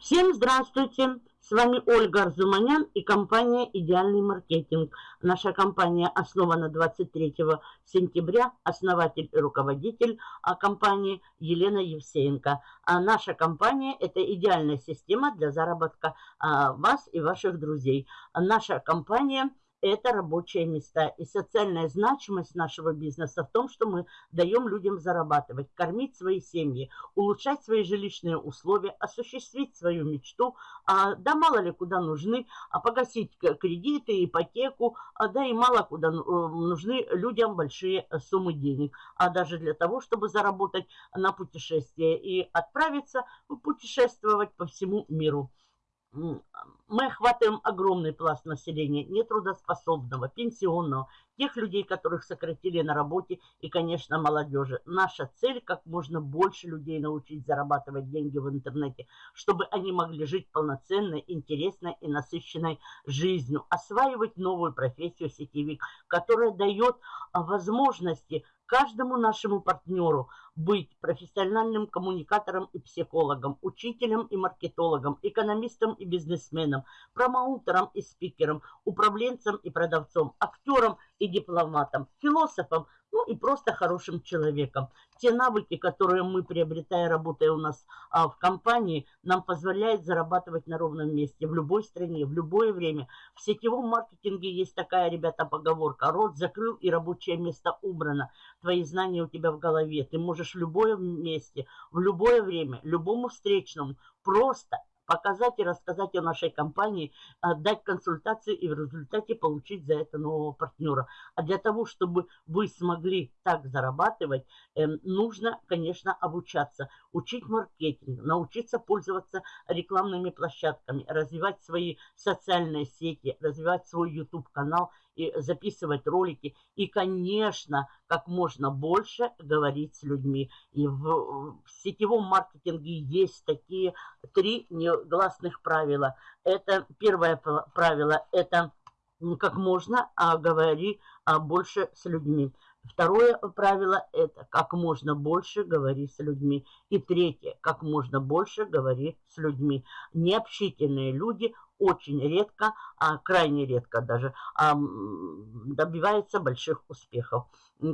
Всем здравствуйте! С вами Ольга Арзуманян и компания «Идеальный маркетинг». Наша компания основана 23 сентября. Основатель и руководитель а, компании Елена Евсеенко. А наша компания – это идеальная система для заработка а, вас и ваших друзей. Наша компания – это рабочие места. И социальная значимость нашего бизнеса в том, что мы даем людям зарабатывать, кормить свои семьи, улучшать свои жилищные условия, осуществить свою мечту, а, да мало ли куда нужны, а погасить кредиты, ипотеку, а, да и мало куда э, нужны людям большие суммы денег, а даже для того, чтобы заработать на путешествие и отправиться путешествовать по всему миру мы охватываем огромный пласт населения, нетрудоспособного, пенсионного, тех людей, которых сократили на работе и, конечно, молодежи. Наша цель – как можно больше людей научить зарабатывать деньги в интернете, чтобы они могли жить полноценной, интересной и насыщенной жизнью, осваивать новую профессию сетевик, которая дает возможности каждому нашему партнеру быть профессиональным коммуникатором и психологом, учителем и маркетологом, экономистом и бизнесменом, промоутером и спикером, управленцем и продавцом, актером и дипломатом, философом, ну и просто хорошим человеком. Те навыки, которые мы, приобретая, работая у нас а, в компании, нам позволяют зарабатывать на ровном месте, в любой стране, в любое время. В сетевом маркетинге есть такая, ребята, поговорка. Рот закрыл и рабочее место убрано. Твои знания у тебя в голове. Ты можешь в любом месте, в любое время, любому встречному просто показать и рассказать о нашей компании, дать консультации и в результате получить за это нового партнера. А для того, чтобы вы смогли так зарабатывать, эм, нужно, конечно, обучаться, учить маркетинг, научиться пользоваться рекламными площадками, развивать свои социальные сети, развивать свой YouTube-канал и записывать ролики. И, конечно, как можно больше говорить с людьми. И в, в сетевом маркетинге есть такие три негласных правила. Это первое правило, это как можно а говори а, больше с людьми. Второе правило – это как можно больше говори с людьми. И третье – как можно больше говори с людьми. Необщительные люди очень редко, а крайне редко даже, а, добиваются больших успехов.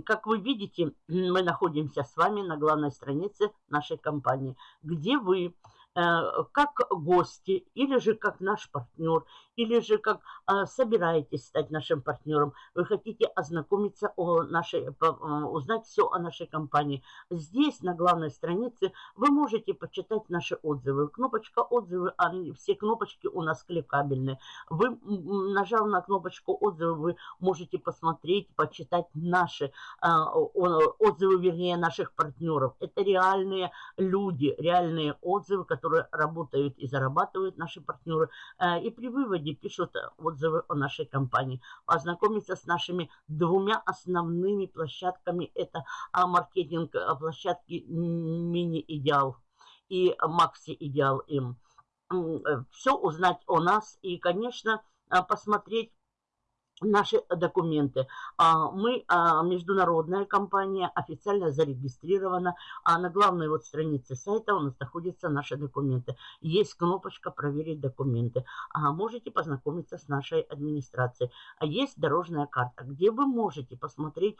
Как вы видите, мы находимся с вами на главной странице нашей компании, где вы Э, как гости, или же как наш партнер, или же как а, собираетесь стать нашим партнером, вы хотите ознакомиться о нашей, узнать все о нашей компании. Здесь, на главной странице, вы можете почитать наши отзывы. Кнопочка отзывы, они, все кнопочки у нас кликабельные. Вы, нажав на кнопочку отзывы, вы можете посмотреть, почитать наши а, отзывы, вернее, наших партнеров. Это реальные люди, реальные отзывы, которые работают и зарабатывают наши партнеры. Э, и при выводе пишут отзывы о нашей компании. Ознакомиться с нашими двумя основными площадками. Это маркетинг а, площадки Мини-Идеал и Макси-Идеал им. Э, Все узнать о нас и, конечно, посмотреть наши документы. А, мы а, международная компания, официально зарегистрирована, а на главной вот странице сайта у нас находятся наши документы. Есть кнопочка «Проверить документы». Можете познакомиться с нашей администрацией. Есть дорожная карта, где вы можете посмотреть,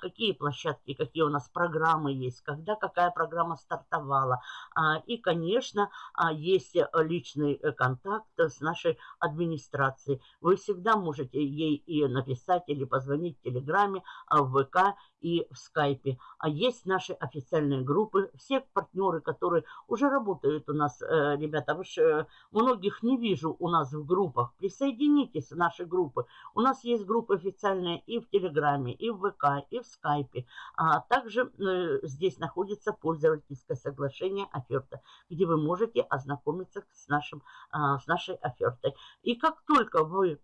какие площадки, какие у нас программы есть, когда какая программа стартовала. И, конечно, есть личный э, контакт с нашей администрацией. Вы всегда можете ей и написать или позвонить в Телеграме, а в ВК и в Скайпе. А есть наши официальные группы, все партнеры, которые уже работают у нас, э, ребята, вы э, многих не вижу у нас в группах. Присоединитесь в наши группы. У нас есть группы официальные и в Телеграме, и в ВК, и в Скайпе. А также э, здесь находится пользовательское соглашение оферта, где вы можете ознакомиться с, нашим, с нашей офертой. И как только вы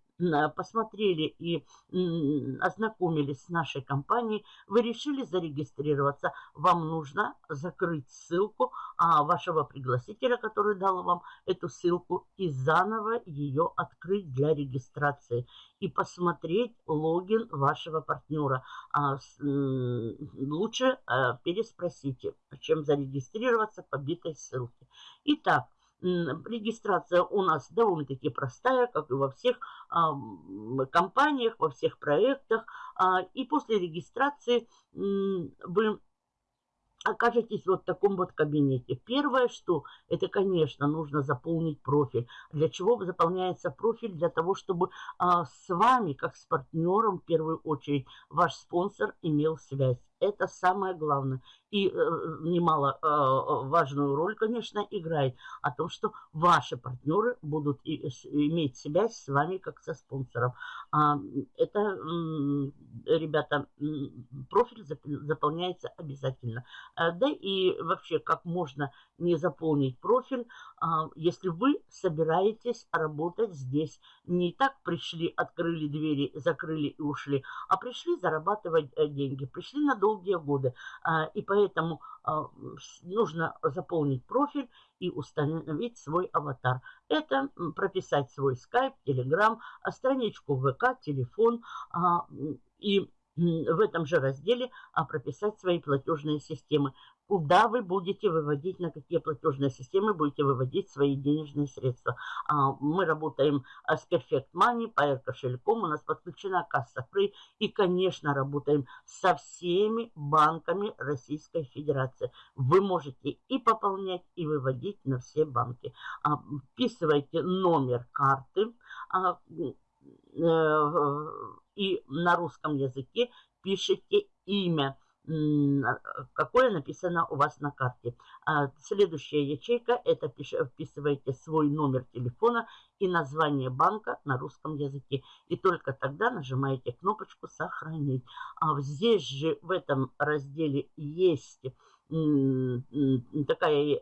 посмотрели и ознакомились с нашей компанией, вы решили зарегистрироваться, вам нужно закрыть ссылку а, вашего пригласителя, который дал вам эту ссылку, и заново ее открыть для регистрации и посмотреть логин вашего партнера. А, лучше а, переспросите, чем зарегистрироваться по битой ссылке. Итак, Регистрация у нас довольно-таки простая, как и во всех компаниях, во всех проектах. А, и после регистрации вы окажетесь вот в таком вот кабинете. Первое, что это, конечно, нужно заполнить профиль. Для чего заполняется профиль? Для того, чтобы а, с вами, как с партнером, в первую очередь, ваш спонсор имел связь. Это самое главное. И э, немало э, важную роль, конечно, играет о том, что ваши партнеры будут и, иметь связь с вами как со спонсором. А, это, э, ребята, профиль заполняется обязательно. А, да и вообще, как можно не заполнить профиль, а, если вы собираетесь работать здесь. Не так пришли, открыли двери, закрыли и ушли, а пришли зарабатывать э, деньги, пришли на долгие годы. А, и поэтому а, нужно заполнить профиль и установить свой аватар. Это прописать свой скайп, телеграм, страничку ВК, телефон и в этом же разделе прописать свои платежные системы куда вы будете выводить, на какие платежные системы будете выводить свои денежные средства. А, мы работаем а, с Perfect Money, Pair кошельком, у нас подключена касса Free и, конечно, работаем со всеми банками Российской Федерации. Вы можете и пополнять, и выводить на все банки. А, вписывайте номер карты э, и на русском языке пишите имя какое написано у вас на карте. А следующая ячейка, это вписываете свой номер телефона и название банка на русском языке. И только тогда нажимаете кнопочку «Сохранить». А здесь же в этом разделе есть такая, э,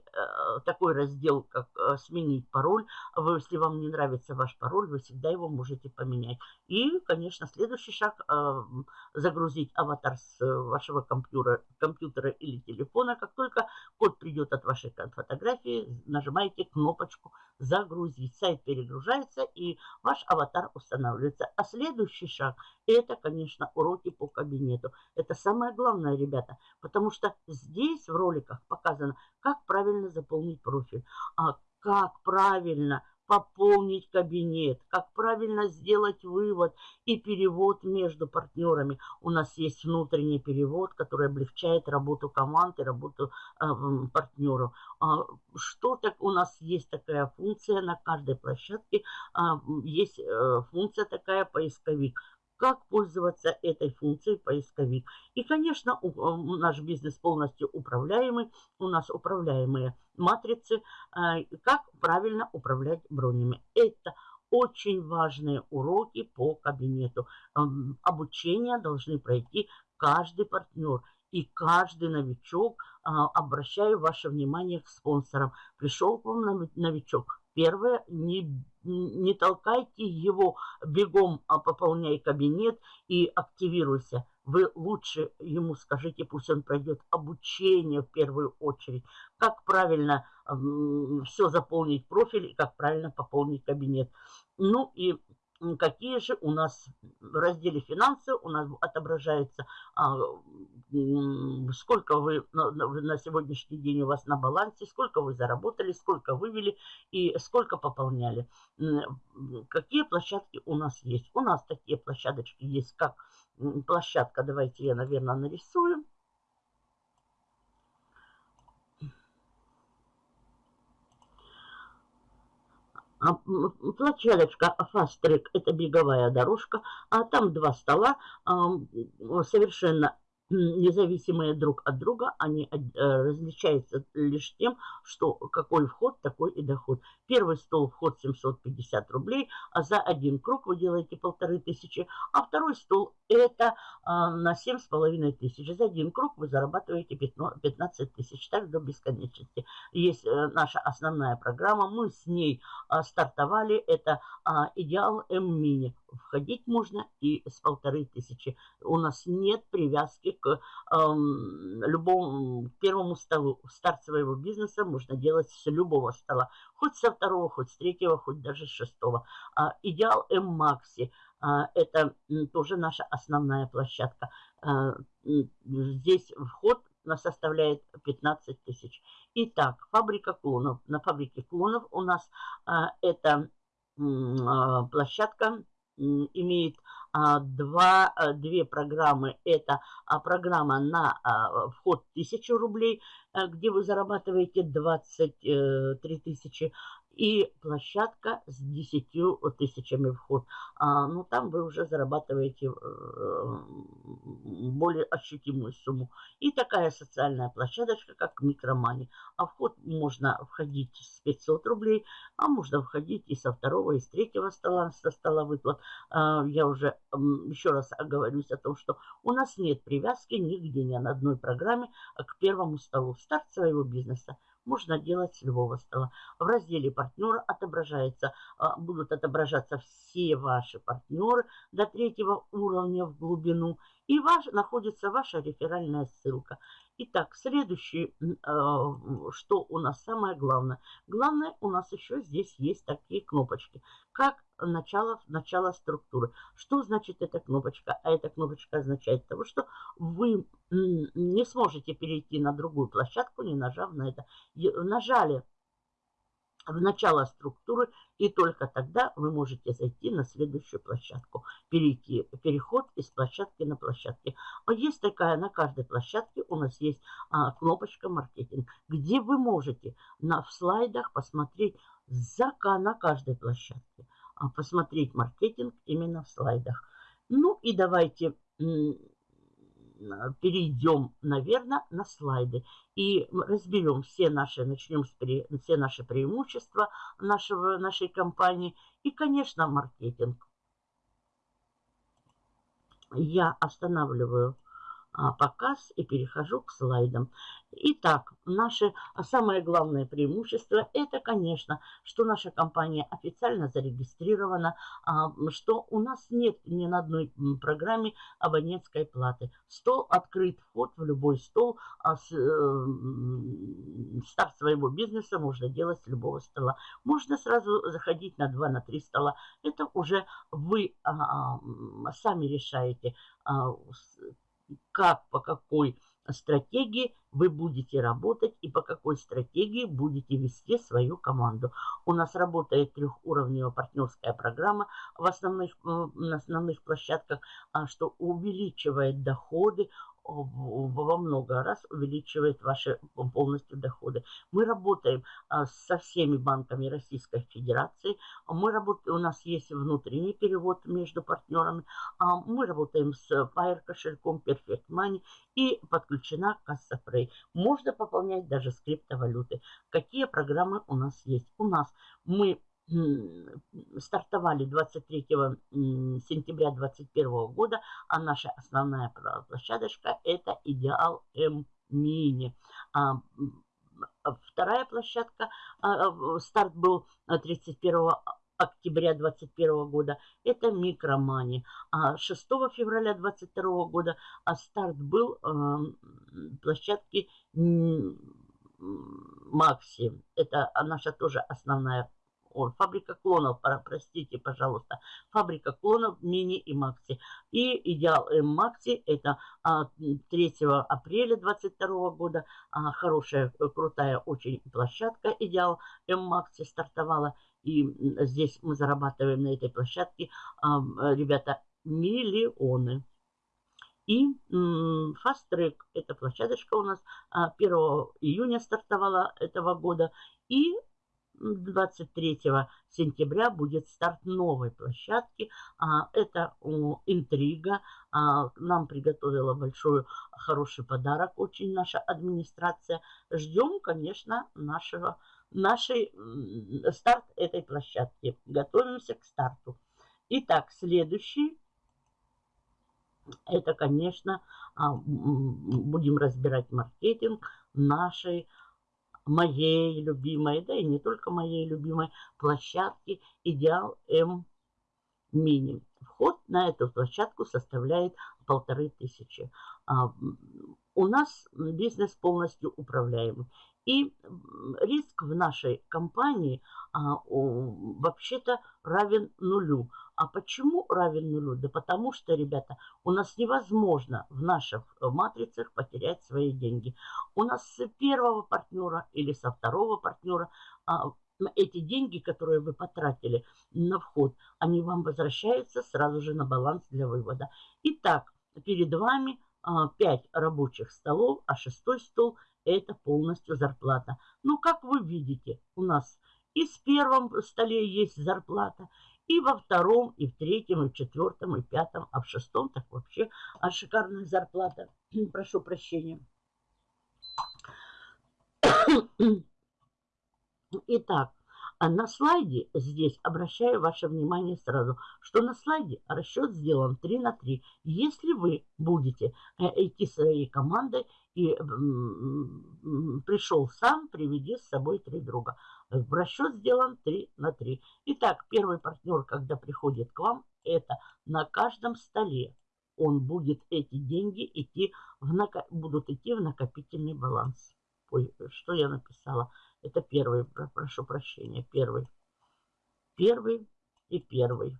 такой раздел, как э, «Сменить пароль». Если вам не нравится ваш пароль, вы всегда его можете поменять. И, конечно, следующий шаг э, – загрузить аватар с вашего компьютера, компьютера или телефона. Как только код придет от вашей фотографии, нажимаете кнопочку «Загрузить». Сайт перегружается, и ваш аватар устанавливается. А следующий шаг – это, конечно, уроки по кабинету. Это самое главное, ребята, потому что здесь здесь в роликах показано, как правильно заполнить профиль, а как правильно пополнить кабинет, как правильно сделать вывод и перевод между партнерами. У нас есть внутренний перевод, который облегчает работу команды, работу э, партнеров. А, что так у нас есть такая функция на каждой площадке, а, есть э, функция такая поисковик как пользоваться этой функцией поисковик. И, конечно, наш бизнес полностью управляемый. У нас управляемые матрицы. А, как правильно управлять бронями. Это очень важные уроки по кабинету. Обучение должны пройти каждый партнер и каждый новичок. А, обращаю ваше внимание к спонсорам. Пришел к вам новичок. Первое, не не толкайте его бегом, а пополняй кабинет и активируйся. Вы лучше ему скажите, пусть он пройдет обучение в первую очередь, как правильно все заполнить профиль и как правильно пополнить кабинет. Ну и какие же у нас в разделе финансы у нас отображается, а, сколько вы на, на сегодняшний день у вас на балансе, сколько вы заработали, сколько вывели и сколько пополняли. Какие площадки у нас есть? У нас такие площадочки есть, как площадка, давайте я, наверное, нарисую. Площадочка Fast Track – это беговая дорожка, а там два стола, совершенно независимые друг от друга, они э, различаются лишь тем, что какой вход, такой и доход. Первый стол вход 750 рублей, а за один круг вы делаете полторы тысячи, а второй стол это а, на семь с половиной тысяч. За один круг вы зарабатываете 15 тысяч, так до бесконечности. Есть э, наша основная программа, мы с ней а, стартовали, это а, Идеал М-Мини входить можно и с полторы тысячи. У нас нет привязки к эм, любому первому столу. Старт своего бизнеса можно делать с любого стола. Хоть со второго, хоть с третьего, хоть даже с шестого. А, идеал М-Макси. А, это тоже наша основная площадка. А, здесь вход составляет 15 тысяч. Итак, фабрика клонов. На фабрике клонов у нас эта а, площадка имеет а, два, а, две программы. Это а, программа на а, вход 1000 рублей, а, где вы зарабатываете 23 э, тысячи и площадка с 10 тысячами вход. А, ну, там вы уже зарабатываете э, более ощутимую сумму. И такая социальная площадочка, как Микромани. А вход можно входить с 500 рублей, а можно входить и со второго, и с третьего стола, со стола выплат. А, я уже еще раз оговорюсь о том, что у нас нет привязки нигде, ни на одной программе к первому столу. Старт своего бизнеса можно делать с любого стола. В разделе партнера отображается, а, будут отображаться все ваши партнеры до третьего уровня в глубину. И ваш, находится ваша реферальная ссылка. Итак, следующее, а, что у нас самое главное. Главное, у нас еще здесь есть такие кнопочки, как начало, начало структуры. Что значит эта кнопочка? А эта кнопочка означает того, что вы не сможете перейти на другую площадку, не нажав на это. Нажали в начало структуры, и только тогда вы можете зайти на следующую площадку, перейти, переход из площадки на площадке. А есть такая, на каждой площадке у нас есть а, кнопочка «Маркетинг», где вы можете на, в слайдах посмотреть за, на каждой площадке, а, посмотреть маркетинг именно в слайдах. Ну и давайте перейдем, наверное, на слайды и разберем все наши, начнем с все наши преимущества нашего, нашей компании и, конечно, маркетинг. Я останавливаю показ и перехожу к слайдам. Итак, наше самое главное преимущество это, конечно, что наша компания официально зарегистрирована, а, что у нас нет ни на одной программе абонентской платы. Стол открыт, вход в любой стол, а э, старт своего бизнеса можно делать с любого стола. Можно сразу заходить на 2 на 3 стола. Это уже вы сами решаете, как, по какой стратегии вы будете работать и по какой стратегии будете вести свою команду. У нас работает трехуровневая партнерская программа в основных, на основных площадках, а, что увеличивает доходы, во много раз увеличивает ваши полностью доходы. Мы работаем а, со всеми банками Российской Федерации. Мы работаем, у нас есть внутренний перевод между партнерами. А, мы работаем с Fire кошельком Perfect Money и подключена касса Frey. Можно пополнять даже с криптовалюты. Какие программы у нас есть? У нас мы стартовали 23 сентября 2021 года, а наша основная площадочка это Идеал М Мини. А, вторая площадка, а, старт был 31 октября 2021 года, это Микромани. А 6 февраля 2022 года а старт был площадки Макси. Это наша тоже основная ой, фабрика клонов, простите, пожалуйста, фабрика клонов мини и макси. И идеал М макси это 3 а, апреля 22 года, а, хорошая, крутая очень площадка идеал М макси стартовала. И здесь мы зарабатываем на этой площадке, а, ребята, миллионы. И Fast Track, эта площадочка у нас 1 июня стартовала этого года. И 23 сентября будет старт новой площадки. А, это интрига. А, нам приготовила большой хороший подарок очень наша администрация. Ждем, конечно, нашего, нашей старт этой площадки. Готовимся к старту. Итак, следующий. Это, конечно, а, будем разбирать маркетинг нашей моей любимой, да и не только моей любимой площадки Идеал М Мини. вход на эту площадку составляет полторы тысячи. У нас бизнес полностью управляемый. И риск в нашей компании а, вообще-то равен нулю. А почему равен нулю? Да потому что, ребята, у нас невозможно в наших матрицах потерять свои деньги. У нас с первого партнера или со второго партнера а, эти деньги, которые вы потратили на вход, они вам возвращаются сразу же на баланс для вывода. Итак, перед вами 5 а, рабочих столов, а шестой стол это полностью зарплата. Ну, как вы видите, у нас и в первом столе есть зарплата, и во втором, и в третьем, и в четвертом, и в пятом, а в шестом так вообще а шикарная зарплата. Прошу прощения. Итак, на слайде здесь обращаю ваше внимание сразу, что на слайде расчет сделан 3 на 3. Если вы будете э, идти своей командой и пришел сам, приведи с собой три друга. Расчет сделан 3 на 3. Итак, первый партнер, когда приходит к вам, это на каждом столе он будет эти деньги идти в, будут идти в накопительный баланс. Ой, что я написала? Это первый, прошу прощения, первый. Первый и первый.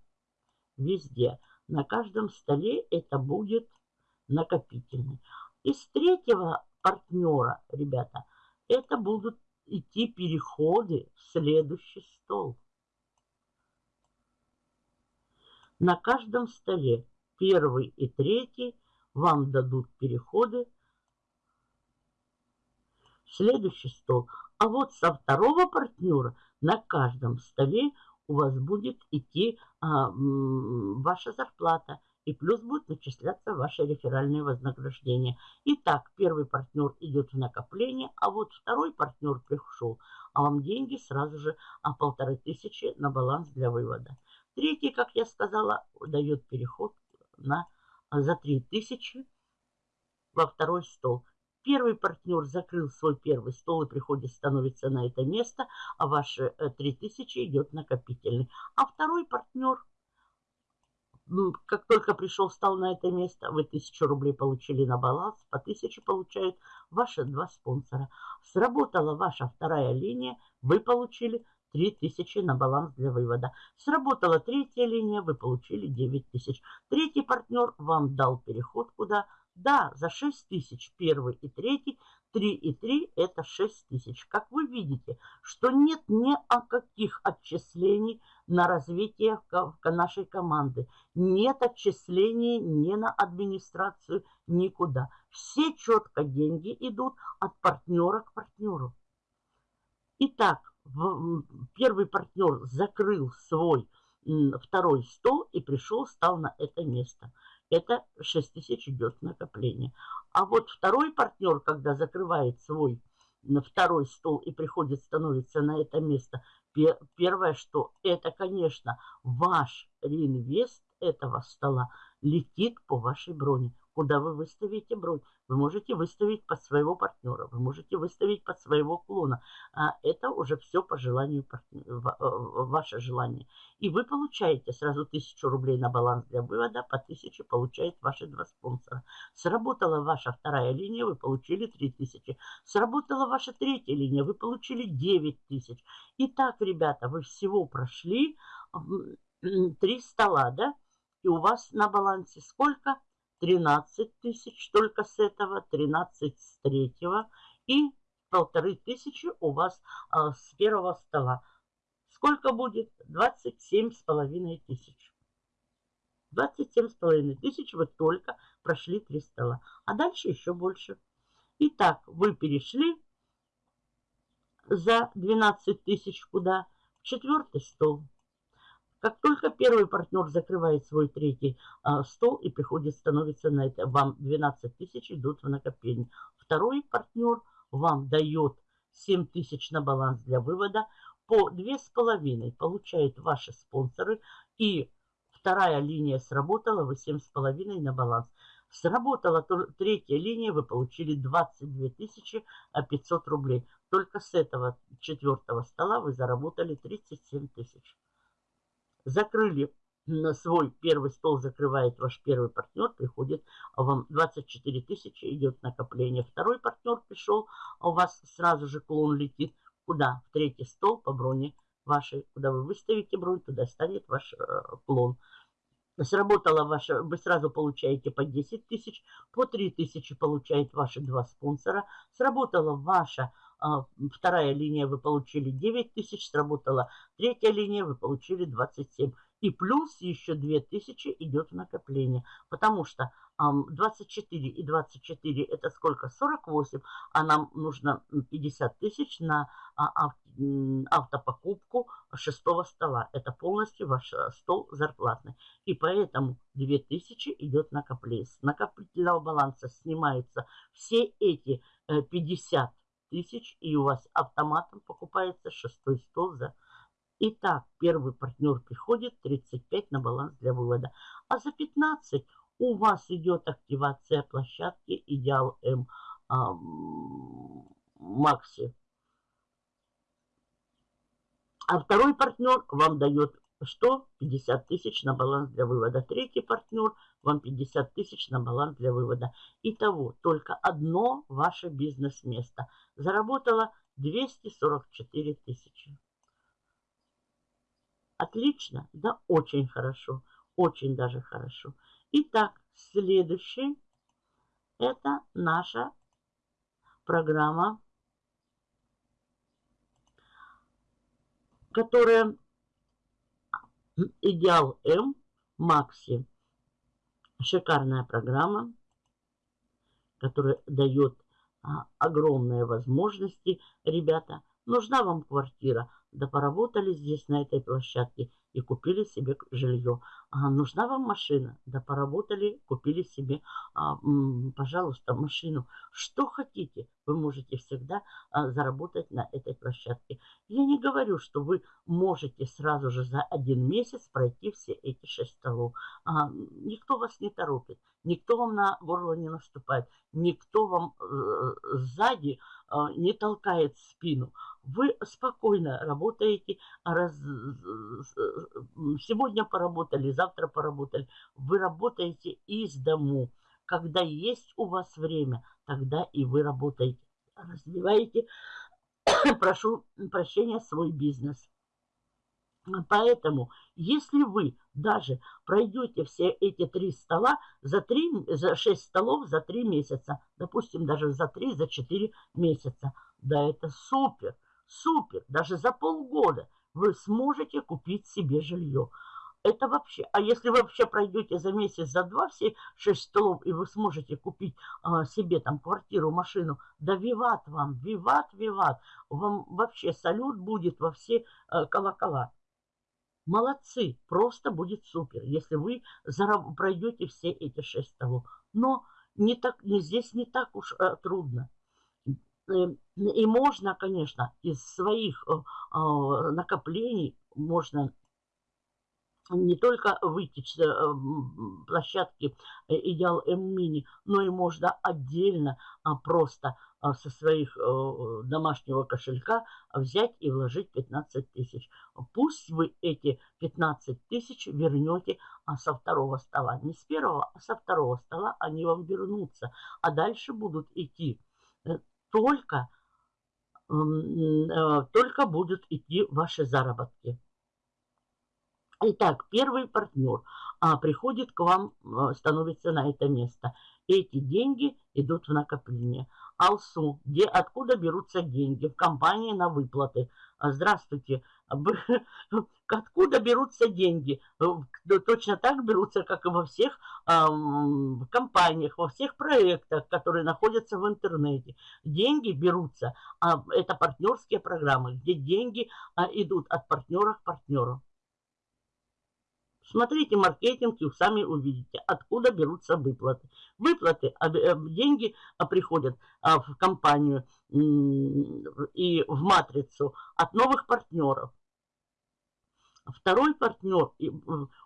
Везде. На каждом столе это будет накопительный. Из третьего партнера, ребята, это будут идти переходы в следующий стол. На каждом столе первый и третий вам дадут переходы следующий стол. А вот со второго партнера на каждом столе у вас будет идти а, ваша зарплата. И плюс будет начисляться ваше реферальное вознаграждение. Итак, первый партнер идет в накопление, а вот второй партнер пришел, а вам деньги сразу же а полторы тысячи на баланс для вывода. Третий, как я сказала, дает переход на, за три тысячи во второй стол. Первый партнер закрыл свой первый стол и приходит, становится на это место, а ваши 3000 э, идет накопительный. А второй партнер, ну, как только пришел, встал на это место, вы 1000 рублей получили на баланс, по 1000 получают ваши два спонсора. Сработала ваша вторая линия, вы получили 3000 на баланс для вывода. Сработала третья линия, вы получили 9000. Третий партнер вам дал переход куда? Да, за 6 тысяч первый и третий, 3 и 3 это 6 тысяч. Как вы видите, что нет ни о каких отчислений на развитие нашей команды. Нет отчислений ни на администрацию, никуда. Все четко деньги идут от партнера к партнеру. Итак, первый партнер закрыл свой второй стол и пришел, стал на это место – это 6 тысяч идет накопление. А вот второй партнер, когда закрывает свой второй стол и приходит, становится на это место, первое, что это, конечно, ваш реинвест этого стола летит по вашей броне куда вы выставите бронь. Вы можете выставить под своего партнера, вы можете выставить под своего клона. А это уже все по желанию, э, ваше желание. И вы получаете сразу 1000 рублей на баланс для вывода, по 1000 получает ваши два спонсора. Сработала ваша вторая линия, вы получили 3000. Сработала ваша третья линия, вы получили 9000. Итак, ребята, вы всего прошли три стола, да? И у вас на балансе сколько? 13 тысяч только с этого, 13 с третьего и полторы тысячи у вас а, с первого стола. Сколько будет? 27 с половиной тысяч. 27 с половиной тысяч вы только прошли три стола. А дальше еще больше. Итак, вы перешли за 12 тысяч куда? В четвертый стол. Как только первый партнер закрывает свой третий а, стол и приходит, становится на это, вам 12 тысяч идут в накопление. Второй партнер вам дает 7 тысяч на баланс для вывода. По 2,5 получают ваши спонсоры. И вторая линия сработала, вы 7,5 на баланс. Сработала третья линия, вы получили 22 500 рублей. Только с этого четвертого стола вы заработали 37 тысяч закрыли на свой первый стол закрывает ваш первый партнер, приходит вам 24 тысячи, идет накопление. Второй партнер пришел, а у вас сразу же клон летит. Куда? В третий стол по броне вашей. Куда вы выставите бронь, туда станет ваш э, клон. Сработала ваша, вы сразу получаете по 10 тысяч, по 3 тысячи получают ваши два спонсора. Сработала ваша а, вторая линия, вы получили 9 тысяч, сработала третья линия, вы получили 27. И плюс еще 2000 идет в накопление. Потому что 24 и 24 это сколько? 48. А нам нужно 50 тысяч на а, автопокупку шестого стола. Это полностью ваш э, стол зарплатный. И поэтому 2000 идет накопление. С накопительного баланса снимаются все эти 50 э, тысяч. И у вас автоматом покупается шестой стол за Итак, первый партнер приходит, 35 на баланс для вывода. А за 15 у вас идет активация площадки Идеал М а, Макси. А второй партнер вам дает что? 50 тысяч на баланс для вывода. Третий партнер вам 50 тысяч на баланс для вывода. Итого, только одно ваше бизнес-место заработало 244 тысячи. Отлично? Да, очень хорошо. Очень даже хорошо. Итак, следующий это наша программа, которая Идеал М Макси. Шикарная программа, которая дает а, огромные возможности. Ребята, нужна вам квартира – да поработали здесь, на этой площадке, и купили себе жилье. А, нужна вам машина? Да поработали, купили себе, а, пожалуйста, машину. Что хотите, вы можете всегда а, заработать на этой площадке. Я не говорю, что вы можете сразу же за один месяц пройти все эти шесть столов. А, никто вас не торопит, никто вам на горло не наступает, никто вам э, сзади э, не толкает спину. Вы спокойно работаете, раз, сегодня поработали, завтра поработали. Вы работаете из дому. Когда есть у вас время, тогда и вы работаете. Развиваете, прошу прощения, свой бизнес. Поэтому, если вы даже пройдете все эти три стола за, три, за шесть столов за три месяца, допустим, даже за три, за четыре месяца, да это супер. Супер! Даже за полгода вы сможете купить себе жилье. Это вообще, а если вы вообще пройдете за месяц, за два все шесть столов, и вы сможете купить а, себе там квартиру, машину, да виват вам, виват, виват. Вам вообще салют будет во все а, колокола. Молодцы, просто будет супер, если вы пройдете все эти шесть столов. Но не так, не, здесь не так уж а, трудно. И можно, конечно, из своих э, а, накоплений можно не только выйти с э, площадки э, Идеал М-Мини, но и можно отдельно а, просто а, со своих домашнего кошелька взять и вложить 15 тысяч. Пусть вы эти 15 тысяч вернете со второго стола. Не с первого, а со второго стола они вам вернутся. А дальше будут идти только, э, только будут идти ваши заработки. Итак, первый партнер а, приходит к вам, э, становится на это место. Эти деньги идут в накопление. Алсу, где, откуда берутся деньги? В компании на выплаты. А, здравствуйте. Откуда берутся деньги? Э, точно так берутся, как и во всех компаниях, во всех проектах, которые находятся в интернете. Деньги берутся, а это партнерские программы, где деньги а, идут от партнера к партнеру. Смотрите маркетинг и сами увидите, откуда берутся выплаты. Выплаты, а, э, деньги а, приходят а, в компанию и в матрицу от новых партнеров. Второй партнер,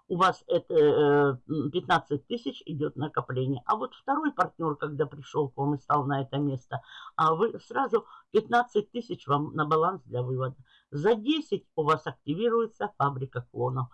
у вас это 15 э, тысяч идет накопление. А вот второй партнер, когда пришел к вам и стал на это место, а вы сразу 15 тысяч вам на баланс для вывода. За 10 у вас активируется фабрика клонов.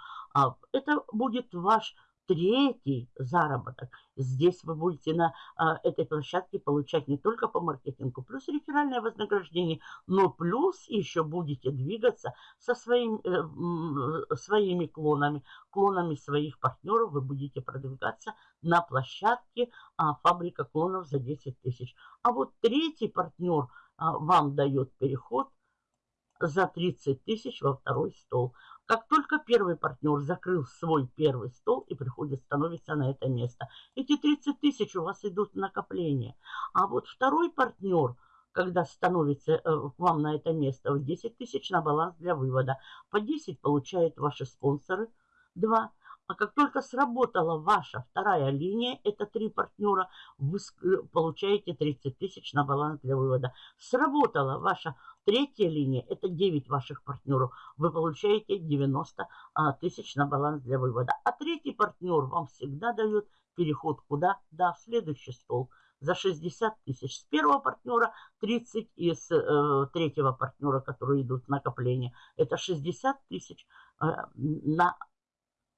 Это будет ваш третий заработок. Здесь вы будете на а, этой площадке получать не только по маркетингу, плюс реферальное вознаграждение, но плюс еще будете двигаться со своим, э, своими клонами, клонами своих партнеров. Вы будете продвигаться на площадке а, фабрика клонов за 10 тысяч. А вот третий партнер а, вам дает переход за 30 тысяч во второй стол. Как только первый партнер закрыл свой первый стол и приходит, становится на это место, эти 30 тысяч у вас идут в накопление. А вот второй партнер, когда становится э, к вам на это место, 10 тысяч на баланс для вывода. По 10 получают ваши спонсоры, 2. А как только сработала ваша вторая линия, это три партнера, вы э, получаете 30 тысяч на баланс для вывода. Сработала ваша третья линия, это 9 ваших партнеров, вы получаете 90 а, тысяч на баланс для вывода. А третий партнер вам всегда дает переход куда? Да, в следующий стол за 60 тысяч. С первого партнера 30 и с э, третьего партнера, которые идут в накопление, это 60 тысяч э, на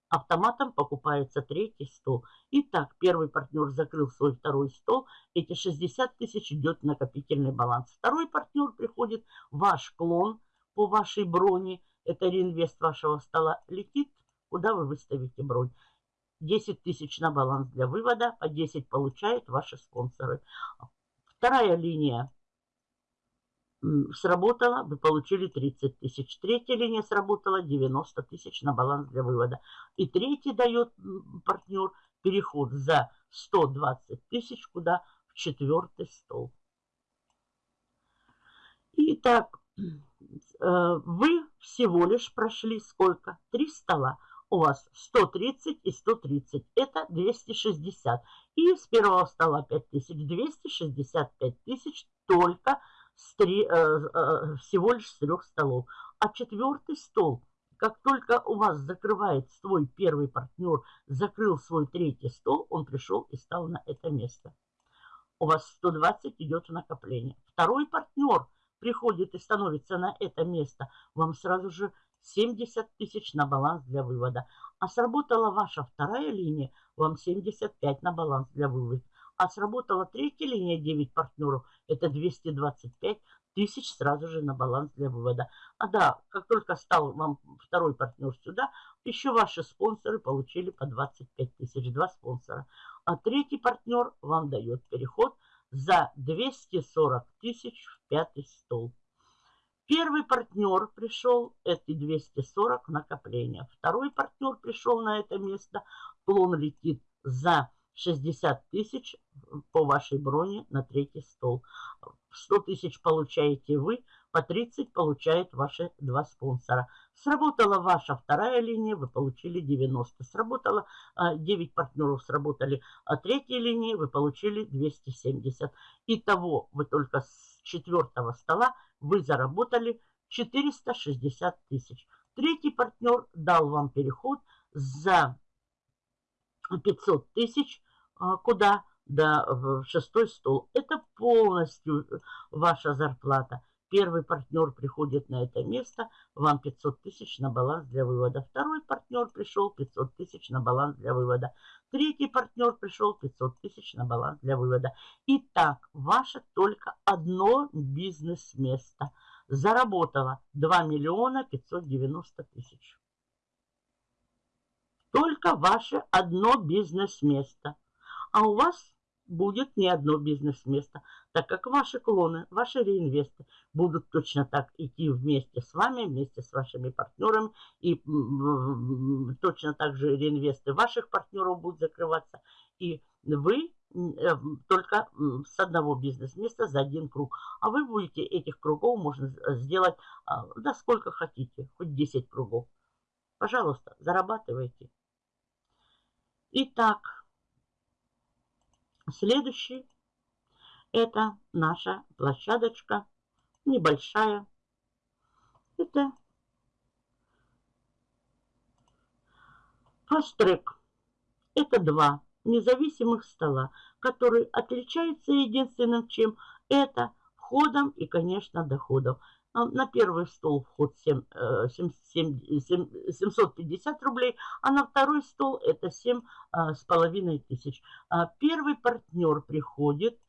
Автоматом покупается третий стол. Итак, первый партнер закрыл свой второй стол. Эти 60 тысяч идет в накопительный баланс. Второй партнер приходит, ваш клон по вашей броне, это реинвест вашего стола, летит, куда вы выставите бронь. 10 тысяч на баланс для вывода, по 10 получают ваши спонсоры. Вторая линия сработала, вы получили 30 тысяч. Третья линия сработала 90 тысяч на баланс для вывода. И третий дает партнер переход за 120 тысяч, куда в четвертый стол. Итак, э, вы всего лишь прошли сколько? Три стола. У вас 130 и 130. Это 260. И с первого стола 5000. 265 тысяч только с три, э, э, всего лишь с трех столов. А четвертый стол, как только у вас закрывает свой первый партнер, закрыл свой третий стол, он пришел и стал на это место. У вас 120 идет в накопление. Второй партнер приходит и становится на это место, вам сразу же 70 тысяч на баланс для вывода. А сработала ваша вторая линия, вам 75 на баланс для вывода. А сработала третья линия 9 партнеров, это 225 тысяч сразу же на баланс для вывода. А да, как только стал вам второй партнер сюда, еще ваши спонсоры получили по 25 тысяч, два спонсора. А третий партнер вам дает переход за 240 тысяч в пятый стол. Первый партнер пришел, эти 240 накопления. Второй партнер пришел на это место, клон летит за 60 тысяч по вашей броне на третий стол. 100 тысяч получаете вы, по 30 получают ваши два спонсора. Сработала ваша вторая линия, вы получили 90. Сработало 9 а, партнеров, сработали а третьей линии, вы получили 270. Итого вы только с четвертого стола вы заработали 460 тысяч. Третий партнер дал вам переход за 500 тысяч куда? Да, в шестой стол. Это полностью ваша зарплата. Первый партнер приходит на это место, вам 500 тысяч на баланс для вывода. Второй партнер пришел, 500 тысяч на баланс для вывода. Третий партнер пришел, 500 тысяч на баланс для вывода. Итак, ваше только одно бизнес-место заработало 2 миллиона 590 тысяч. Только ваше одно бизнес-место – а у вас будет не одно бизнес-место, так как ваши клоны, ваши реинвесты будут точно так идти вместе с вами, вместе с вашими партнерами, и точно так же реинвесты ваших партнеров будут закрываться, и вы э, только с одного бизнес-места за один круг. А вы будете этих кругов можно сделать, а, да сколько хотите, хоть 10 кругов. Пожалуйста, зарабатывайте. Итак, Следующий это наша площадочка небольшая. Это фастрек. Это два независимых стола, которые отличаются единственным чем это входом и, конечно, доходом. На первый стол вход 7, 7, 7, 7, 750 рублей, а на второй стол это 7 с половиной тысяч. Первый партнер приходит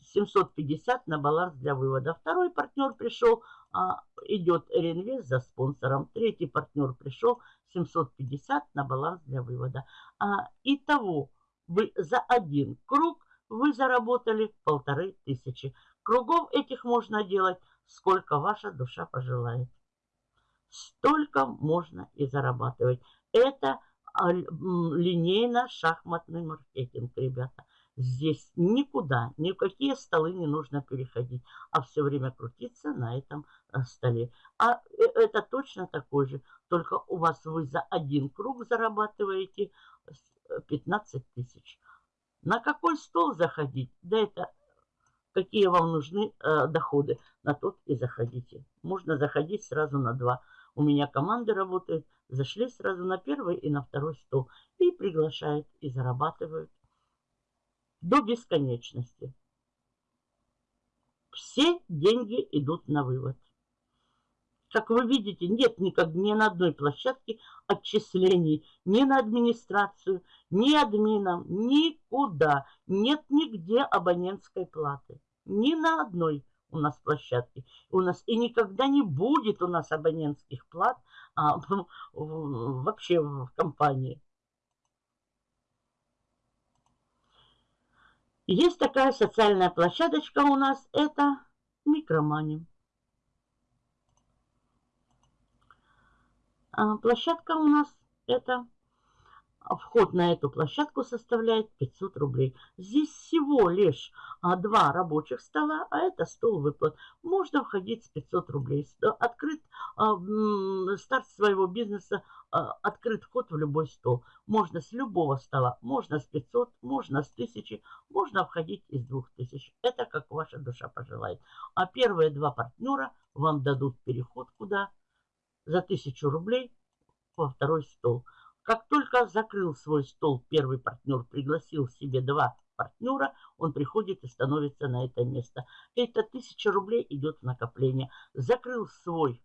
750 на баланс для вывода. Второй партнер пришел, идет реинвест за спонсором. Третий партнер пришел, 750 на баланс для вывода. Итого вы за один круг вы заработали полторы тысячи. Кругов этих можно делать, сколько ваша душа пожелает. Столько можно и зарабатывать. Это линейно-шахматный маркетинг, ребята. Здесь никуда, ни в какие столы не нужно переходить, а все время крутиться на этом э, столе. А э, это точно такой же, только у вас вы за один круг зарабатываете 15 э, тысяч. На какой стол заходить? Да это какие вам нужны э, доходы, на тот и заходите. Можно заходить сразу на два. У меня команды работают, зашли сразу на первый и на второй стол. И приглашают, и зарабатывают до бесконечности. Все деньги идут на вывод. Как вы видите, нет никак ни на одной площадке отчислений, ни на администрацию, ни админам, никуда. Нет нигде абонентской платы. Ни на одной у нас площадке. У нас и никогда не будет у нас абонентских плат а, вообще в компании. Есть такая социальная площадочка у нас, это микромани. Площадка у нас это вход на эту площадку составляет 500 рублей. Здесь всего лишь а, два рабочих стола, а это стол выплат. Можно входить с 500 рублей. Открыт а, старт своего бизнеса, а, открыт вход в любой стол. Можно с любого стола, можно с 500, можно с 1000, можно входить из 2000. Это как ваша душа пожелает. А первые два партнера вам дадут переход куда? За 1000 рублей во второй стол. Как только закрыл свой стол первый партнер, пригласил себе два партнера, он приходит и становится на это место. Это тысяча рублей идет в накопление. Закрыл свой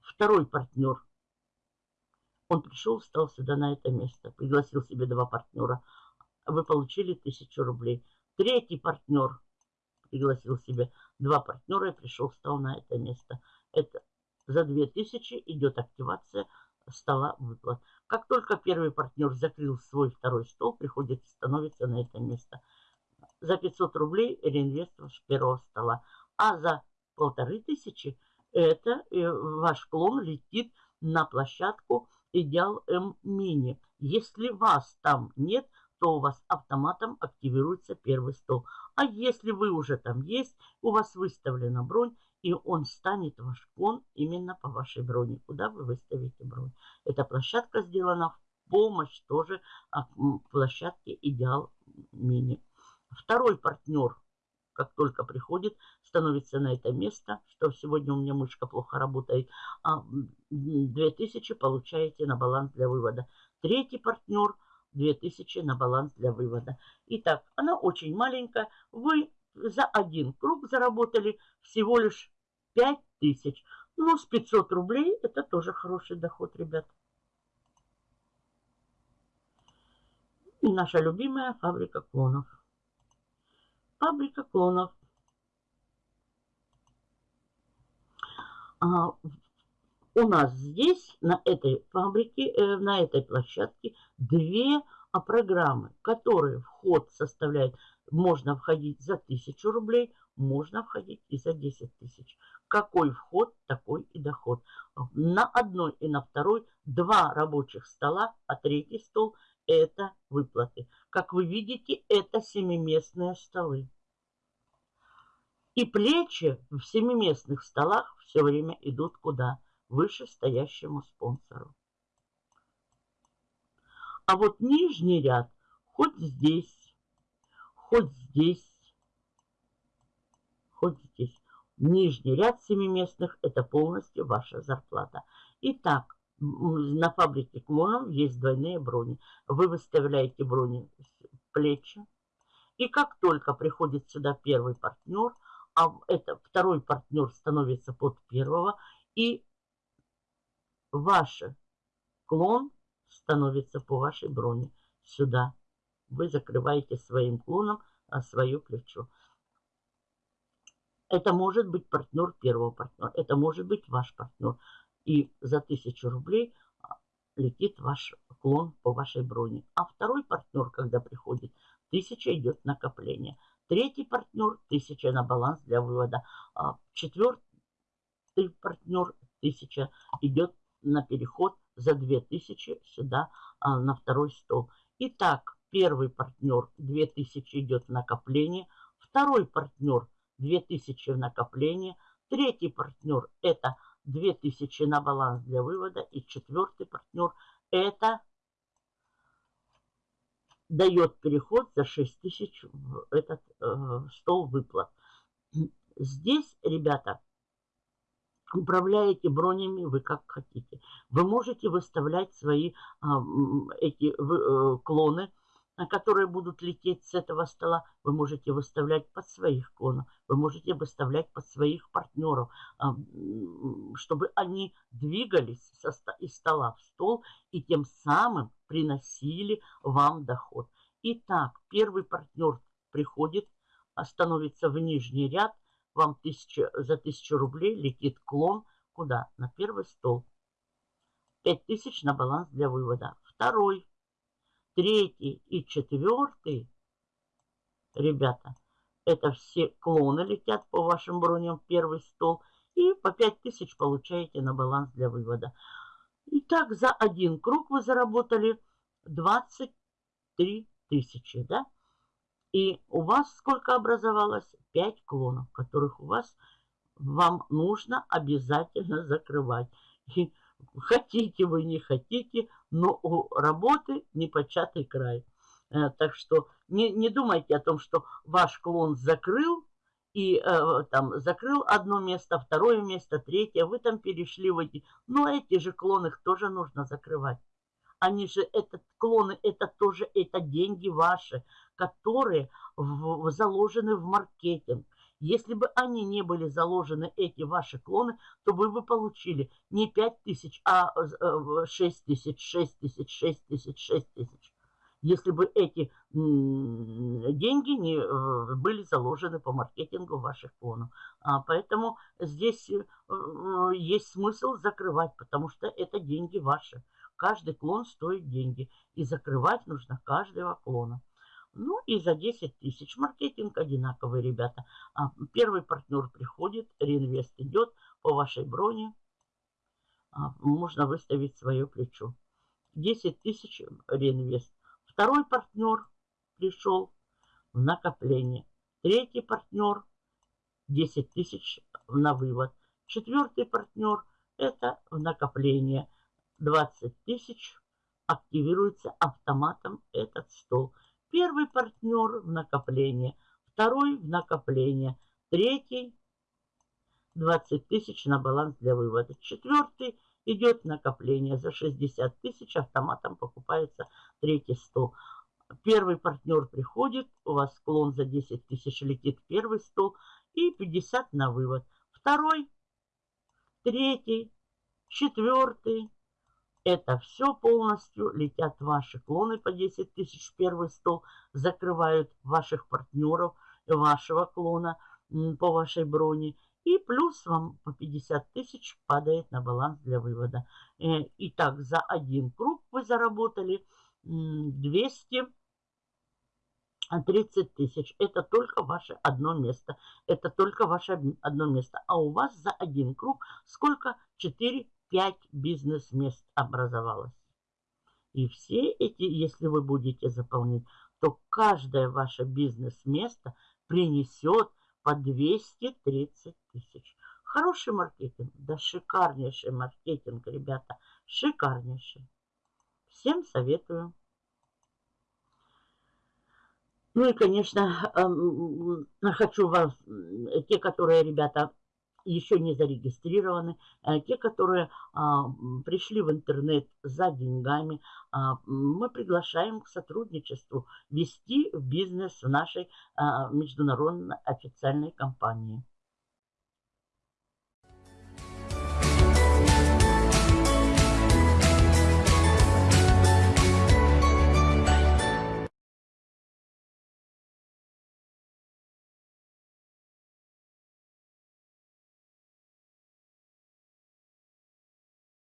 второй партнер. Он пришел, встал сюда на это место, пригласил себе два партнера. Вы получили тысячу рублей. Третий партнер пригласил себе два партнера и пришел, встал на это место. Это за две тысячи идет активация стола выплат. Как только первый партнер закрыл свой второй стол, приходит и становится на это место. За 500 рублей реинвест с первого стола. А за полторы тысячи это э, ваш клон летит на площадку Идеал М Мини. Если вас там нет, то у вас автоматом активируется первый стол. А если вы уже там есть, у вас выставлена бронь, и он станет ваш клон именно по вашей броне, куда вы выставите бронь. Эта площадка сделана в помощь тоже а, площадке Идеал Мини. Второй партнер, как только приходит, становится на это место, что сегодня у меня мышка плохо работает, а 2000 получаете на баланс для вывода. Третий партнер 2000 на баланс для вывода. Итак, она очень маленькая. Вы за один круг заработали всего лишь 5000. Ну, с 500 рублей это тоже хороший доход, ребят. И наша любимая фабрика клонов. Фабрика клонов. А, у нас здесь, на этой фабрике, э, на этой площадке, две а, программы, которые вход составляют можно входить за 1000 рублей, можно входить и за 10 тысяч. Какой вход, такой и доход. На одной и на второй два рабочих стола, а третий стол – это выплаты. Как вы видите, это семиместные столы. И плечи в семиместных столах все время идут куда? Выше стоящему спонсору. А вот нижний ряд хоть здесь, хоть здесь, хоть здесь. Нижний ряд семиместных – это полностью ваша зарплата. Итак, на фабрике клонов есть двойные брони. Вы выставляете брони плечи. И как только приходит сюда первый партнер, а это второй партнер становится под первого, и ваш клон становится по вашей броне сюда. Вы закрываете своим клоном а, свое плечо. Это может быть партнер первого партнера, это может быть ваш партнер. И за тысячу рублей а, летит ваш клон по вашей броне. А второй партнер, когда приходит, тысяча идет накопление. Третий партнер, тысяча на баланс для вывода. А четвертый партнер, тысяча идет на переход за 2000 сюда а, на второй стол. Итак, первый партнер 2000 идет в накопление, второй партнер 2000 в накопление, третий партнер это 2000 на баланс для вывода и четвертый партнер это дает переход за 6000 в этот э, стол выплат. Здесь, ребята, управляете бронями вы как хотите. Вы можете выставлять свои а, эти э, клоны, которые будут лететь с этого стола. Вы можете выставлять под своих клонов. Вы можете выставлять под своих партнеров, а, чтобы они двигались из стола в стол и тем самым приносили вам доход. Итак, первый партнер приходит, становится в нижний ряд – вам тысяча, за тысячу рублей летит клон куда? На первый стол. Пять тысяч на баланс для вывода. Второй, третий и четвертый, ребята, это все клоны летят по вашим броням в первый стол. И по пять тысяч получаете на баланс для вывода. Итак, за один круг вы заработали 23 тысячи, да? И у вас сколько образовалось? 5 клонов, которых у вас вам нужно обязательно закрывать. И хотите вы, не хотите, но у работы непочатый край. Э, так что не, не думайте о том, что ваш клон закрыл, и э, там закрыл одно место, второе место, третье, вы там перешли в эти. Но эти же клоны тоже нужно закрывать. Они же, этот клоны, это тоже, это деньги ваши, которые в, заложены в маркетинг. Если бы они не были заложены, эти ваши клоны, то вы бы получили не 5 тысяч, а 6 тысяч, 6 тысяч, 6 тысяч, 6 тысяч. Если бы эти деньги не э, были заложены по маркетингу ваших клонов. А, поэтому здесь э, есть смысл закрывать, потому что это деньги ваши. Каждый клон стоит деньги. И закрывать нужно каждого клона. Ну и за 10 тысяч. Маркетинг одинаковый, ребята. А, первый партнер приходит, реинвест идет по вашей броне. А, можно выставить свое плечо. 10 тысяч реинвест. Второй партнер пришел в накопление. Третий партнер 10 тысяч на вывод. Четвертый партнер это в накопление. 20 тысяч активируется автоматом этот стол. Первый партнер в накопление, второй в накопление, третий 20 тысяч на баланс для вывода. Четвертый идет накопление за 60 тысяч, автоматом покупается третий стол. Первый партнер приходит, у вас склон за 10 тысяч летит первый стол и 50 на вывод. Второй, третий, четвертый, это все полностью летят ваши клоны по 10 тысяч первый стол, закрывают ваших партнеров, вашего клона по вашей броне. И плюс вам по 50 тысяч падает на баланс для вывода. Э, итак, за один круг вы заработали 230 тысяч. Это только ваше одно место. Это только ваше одно место. А у вас за один круг сколько? 4 5 бизнес-мест образовалось. И все эти, если вы будете заполнять, то каждое ваше бизнес-место принесет по 230 тысяч. Хороший маркетинг, да шикарнейший маркетинг, ребята, шикарнейший. Всем советую. Ну и, конечно, эм, хочу вас, те, которые, ребята, еще не зарегистрированы, э, те, которые а, пришли в интернет за деньгами, а, мы приглашаем к сотрудничеству, вести бизнес в нашей а, международной официальной компании.